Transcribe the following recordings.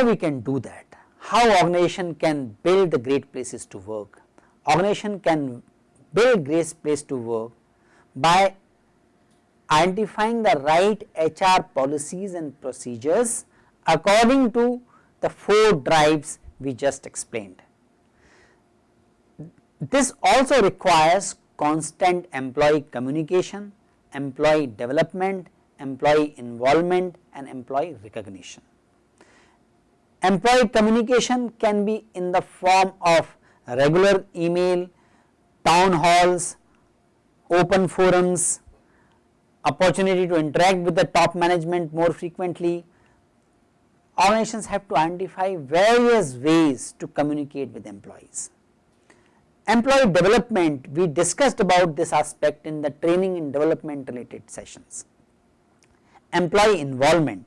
How we can do that? How organization can build the great places to work? Organization can build great place to work by identifying the right HR policies and procedures according to the 4 drives we just explained. This also requires constant employee communication, employee development, employee involvement and employee recognition. Employee communication can be in the form of regular email, town halls, open forums, opportunity to interact with the top management more frequently. Organizations have to identify various ways to communicate with employees. Employee development, we discussed about this aspect in the training and development related sessions. Employee involvement,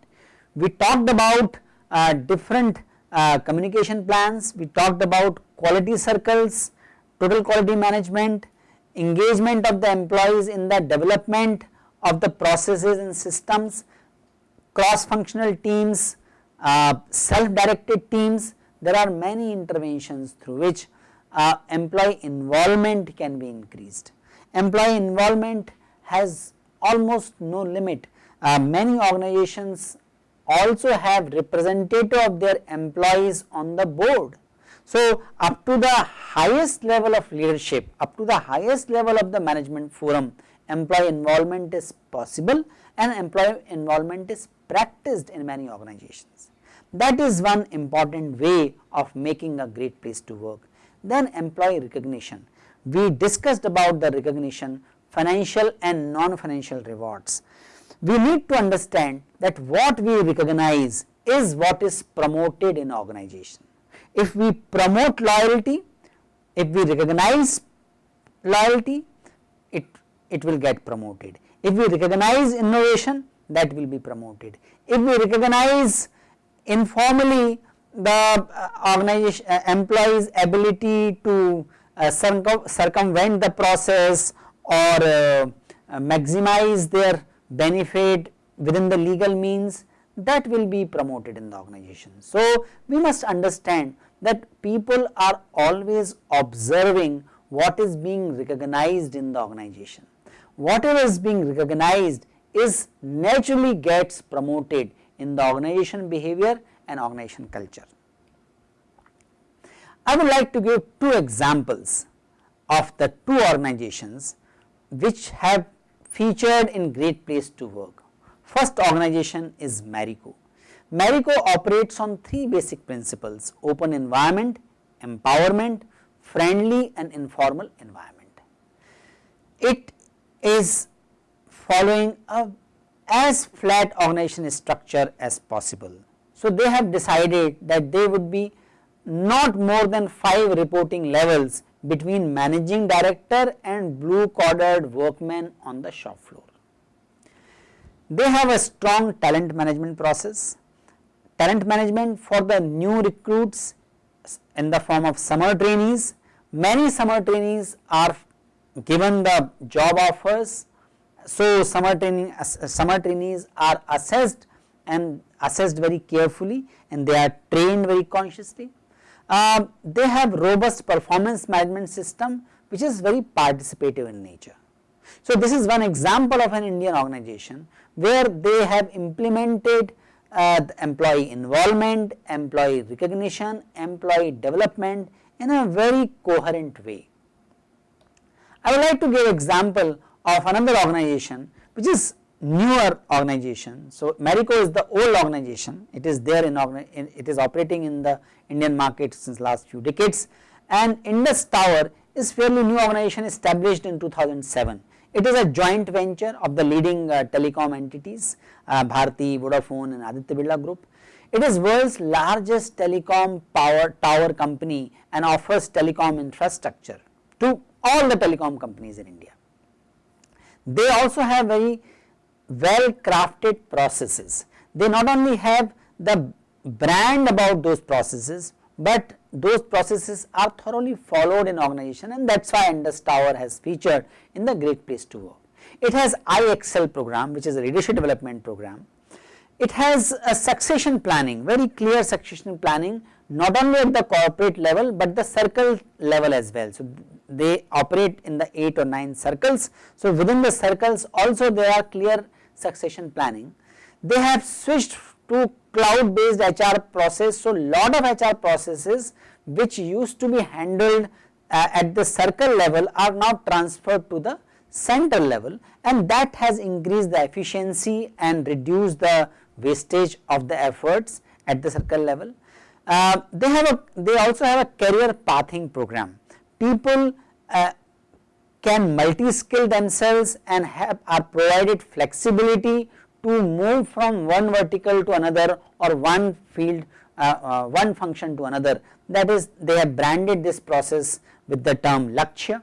we talked about uh, different uh, communication plans, we talked about quality circles, total quality management, engagement of the employees in the development of the processes and systems, cross functional teams, uh, self directed teams, there are many interventions through which uh, employee involvement can be increased. Employee involvement has almost no limit. Uh, many organizations also have representative of their employees on the board. So, up to the highest level of leadership, up to the highest level of the management forum, employee involvement is possible and employee involvement is practiced in many organizations. That is one important way of making a great place to work. Then employee recognition, we discussed about the recognition financial and non-financial rewards. We need to understand that what we recognize is what is promoted in organization. If we promote loyalty, if we recognize loyalty, it, it will get promoted. If we recognize innovation, that will be promoted. If we recognize informally the uh, organization uh, employees ability to uh, circum circumvent the process or maximize their benefit within the legal means that will be promoted in the organization. So, we must understand that people are always observing what is being recognized in the organization. Whatever is being recognized is naturally gets promoted in the organization behavior and organization culture. I would like to give two examples of the two organizations which have featured in Great Place to Work. First organization is Marico. Marico operates on three basic principles open environment, empowerment, friendly and informal environment. It is following a as flat organization structure as possible. So, they have decided that they would be not more than 5 reporting levels between managing director and blue collared workmen on the shop floor. They have a strong talent management process talent management for the new recruits in the form of summer trainees. Many summer trainees are given the job offers. So, summer training summer trainees are assessed and assessed very carefully and they are trained very consciously. Uh, they have robust performance management system which is very participative in nature. So, this is one example of an Indian organization where they have implemented uh, employee involvement, employee recognition, employee development in a very coherent way. I would like to give example of another organization which is newer organization. So, Marico is the old organization, it is there in, in it is operating in the Indian market since last few decades and Indus Tower is fairly new organization established in 2007. It is a joint venture of the leading uh, telecom entities uh, Bharti, Vodafone and Aditya Birla Group. It is world's largest telecom power tower company and offers telecom infrastructure to all the telecom companies in India. They also have very well crafted processes. They not only have the brand about those processes, but those processes are thoroughly followed in organization and that is why Indus Tower has featured in the great place to work. It has IXL program which is a leadership development program. It has a succession planning, very clear succession planning not only at the corporate level, but the circle level as well. So, they operate in the 8 or 9 circles. So, within the circles also there are clear succession planning. They have switched to cloud based HR process. So, lot of HR processes which used to be handled uh, at the circle level are now transferred to the center level and that has increased the efficiency and reduced the wastage of the efforts at the circle level. Uh, they have a they also have a career pathing program. People uh, can multi-skill themselves and have are provided flexibility to move from one vertical to another or one field uh, uh, one function to another that is they have branded this process with the term Lakshya.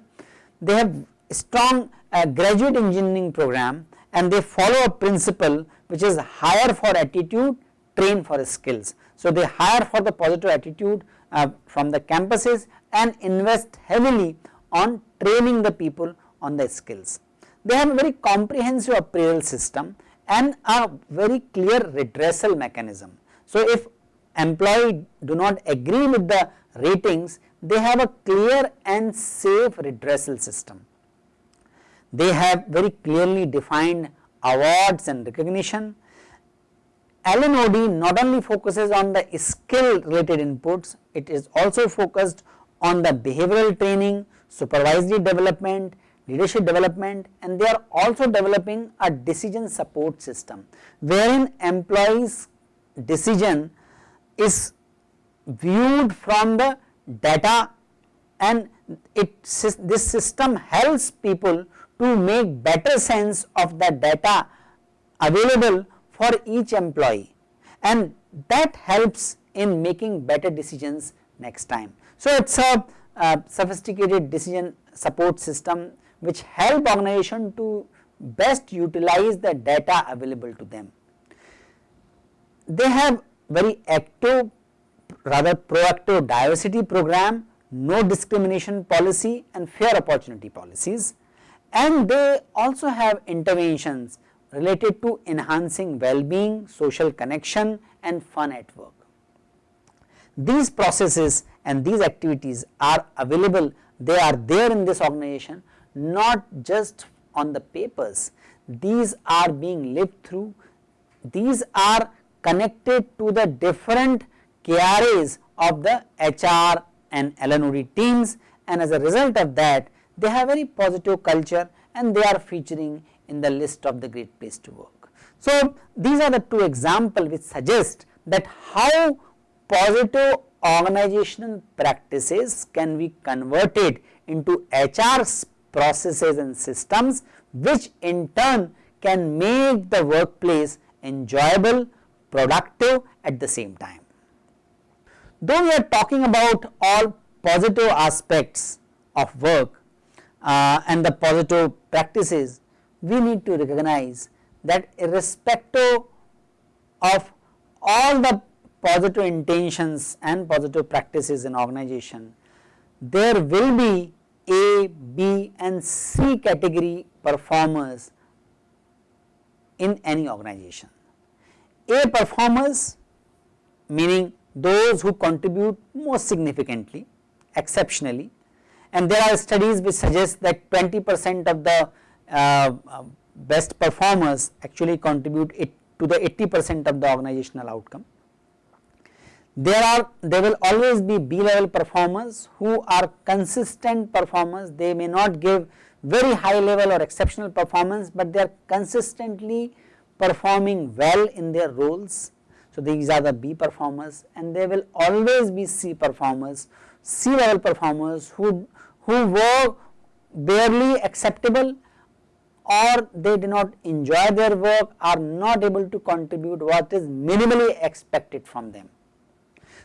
They have strong uh, graduate engineering program and they follow a principle which is hire for attitude train for skills. So, they hire for the positive attitude uh, from the campuses and invest heavily on training the people on the skills. They have a very comprehensive appraisal system and a very clear redressal mechanism. So, if employee do not agree with the ratings, they have a clear and safe redressal system. They have very clearly defined awards and recognition LNOD not only focuses on the skill related inputs, it is also focused on the behavioral training, supervisory development, leadership development and they are also developing a decision support system wherein employees decision is viewed from the data and it this system helps people to make better sense of the data available for each employee and that helps in making better decisions next time. So, it is a, a sophisticated decision support system which help organization to best utilize the data available to them. They have very active rather proactive diversity program, no discrimination policy and fair opportunity policies and they also have interventions related to enhancing well-being, social connection and fun at work. These processes and these activities are available, they are there in this organization not just on the papers, these are being lived through, these are connected to the different KRAs of the HR and LNOD teams. And as a result of that they have very positive culture and they are featuring in the list of the great place to work. So, these are the two examples which suggest that how positive organizational practices can be converted into HR processes and systems which in turn can make the workplace enjoyable, productive at the same time. Though we are talking about all positive aspects of work uh, and the positive practices, we need to recognize that irrespective of all the positive intentions and positive practices in organization, there will be A, B and C category performers in any organization. A performers meaning those who contribute most significantly, exceptionally and there are studies which suggest that 20 percent of the uh, best performers actually contribute it to the 80 percent of the organizational outcome. There are there will always be B level performers who are consistent performers they may not give very high level or exceptional performance, but they are consistently performing well in their roles. So, these are the B performers and there will always be C performers, C level performers who, who were barely acceptable or they do not enjoy their work are not able to contribute what is minimally expected from them.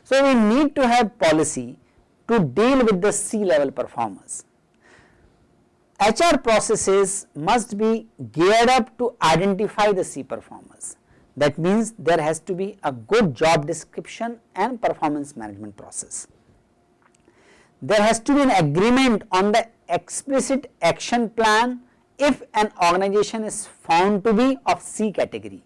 So, we need to have policy to deal with the C level performers. HR processes must be geared up to identify the C performers. That means there has to be a good job description and performance management process. There has to be an agreement on the explicit action plan if an organization is found to be of C category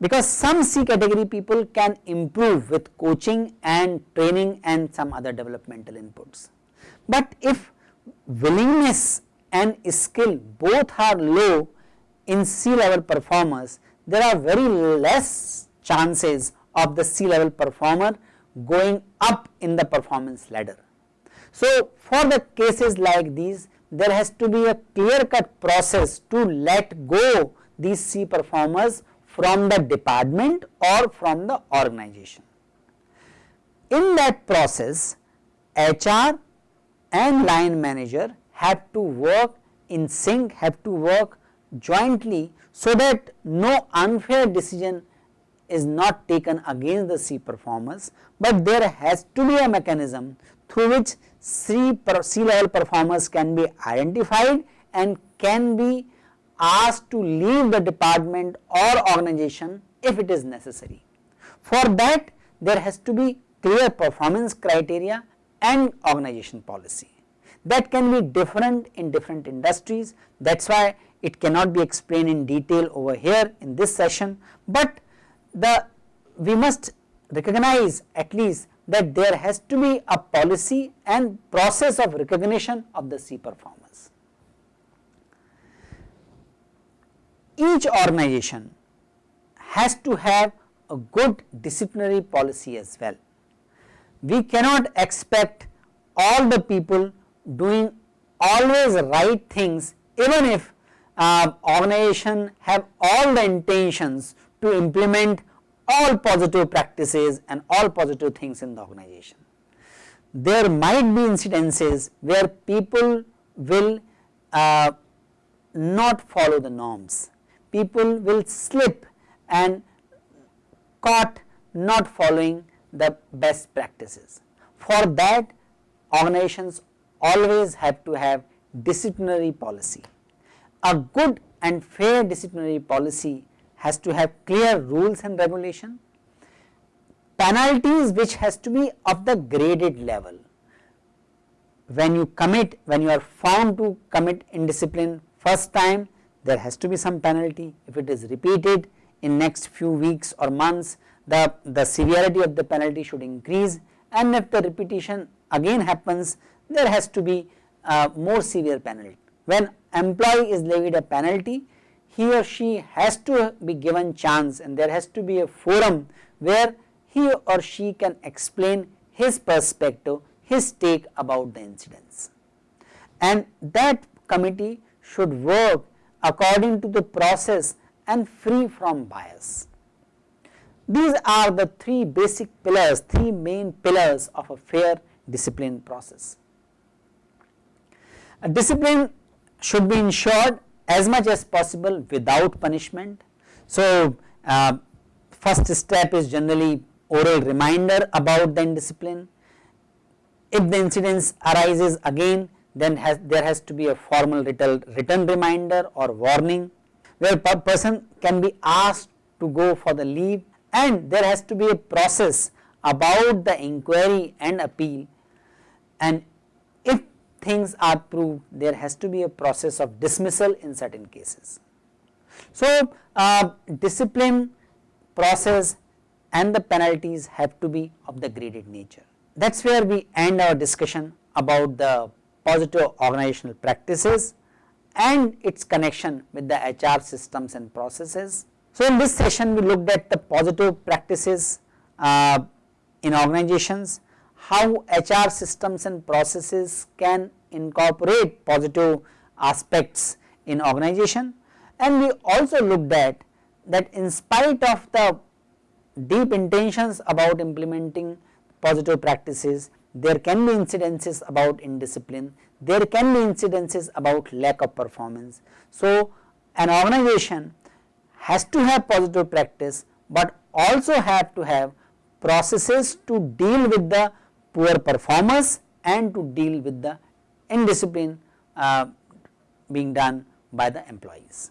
because some C category people can improve with coaching and training and some other developmental inputs. But if willingness and skill both are low in C level performers, there are very less chances of the C level performer going up in the performance ladder. So, for the cases like these there has to be a clear cut process to let go these C performers from the department or from the organization. In that process HR and line manager have to work in sync, have to work jointly so that no unfair decision is not taken against the C performers, but there has to be a mechanism through which C, C level performers can be identified and can be asked to leave the department or organization if it is necessary. For that there has to be clear performance criteria and organization policy. That can be different in different industries. That is why it cannot be explained in detail over here in this session, but the we must recognize at least that there has to be a policy and process of recognition of the C performers. each organization has to have a good disciplinary policy as well. We cannot expect all the people doing always right things even if uh, organization have all the intentions to implement all positive practices and all positive things in the organization. There might be incidences where people will uh, not follow the norms people will slip and caught not following the best practices. For that organizations always have to have disciplinary policy. A good and fair disciplinary policy has to have clear rules and regulation, penalties which has to be of the graded level. When you commit, when you are found to commit indiscipline first time, there has to be some penalty if it is repeated in next few weeks or months the, the severity of the penalty should increase and if the repetition again happens there has to be a more severe penalty. When employee is levied a penalty he or she has to be given chance and there has to be a forum where he or she can explain his perspective, his take about the incidents. And that committee should work according to the process and free from bias. These are the three basic pillars, three main pillars of a fair discipline process. A discipline should be ensured as much as possible without punishment. So, uh, first step is generally oral reminder about the indiscipline. If the incidence arises again then has, there has to be a formal written, reminder or warning where per person can be asked to go for the leave and there has to be a process about the inquiry and appeal and things are proved there has to be a process of dismissal in certain cases. So, uh, discipline process and the penalties have to be of the graded nature. That is where we end our discussion about the positive organizational practices and its connection with the HR systems and processes. So, in this session we looked at the positive practices uh, in organizations, how HR systems and processes can incorporate positive aspects in organization and we also looked at that in spite of the deep intentions about implementing positive practices there can be incidences about indiscipline, there can be incidences about lack of performance. So, an organization has to have positive practice, but also have to have processes to deal with the poor performers and to deal with the indiscipline uh, being done by the employees.